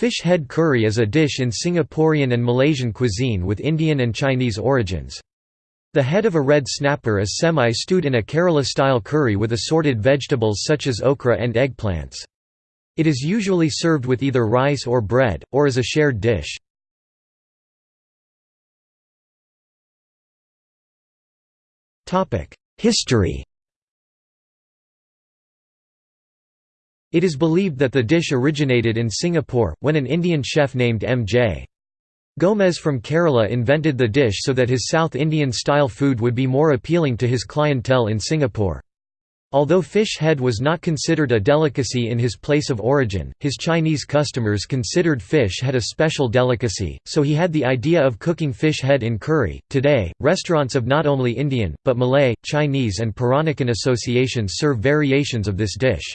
Fish head curry is a dish in Singaporean and Malaysian cuisine with Indian and Chinese origins. The head of a red snapper is semi-stewed in a Kerala-style curry with assorted vegetables such as okra and eggplants. It is usually served with either rice or bread, or as a shared dish. History It is believed that the dish originated in Singapore, when an Indian chef named M.J. Gomez from Kerala invented the dish so that his South Indian-style food would be more appealing to his clientele in Singapore. Although fish head was not considered a delicacy in his place of origin, his Chinese customers considered fish head a special delicacy, so he had the idea of cooking fish head in curry. Today, restaurants of not only Indian, but Malay, Chinese, and Peranakan associations serve variations of this dish.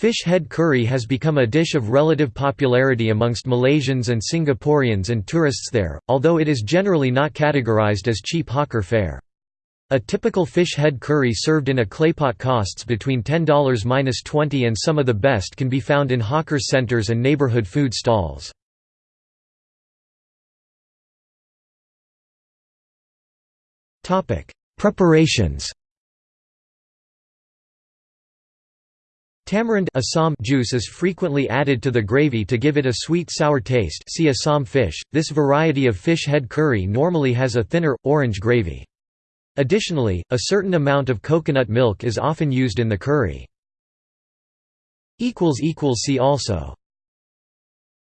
Fish head curry has become a dish of relative popularity amongst Malaysians and Singaporeans and tourists there, although it is generally not categorized as cheap hawker fare. A typical fish head curry served in a claypot costs between $10–20 and some of the best can be found in hawker centers and neighborhood food stalls. Preparations Tamarind Assam juice is frequently added to the gravy to give it a sweet-sour taste see Assam fish. This variety of fish head curry normally has a thinner, orange gravy. Additionally, a certain amount of coconut milk is often used in the curry. See also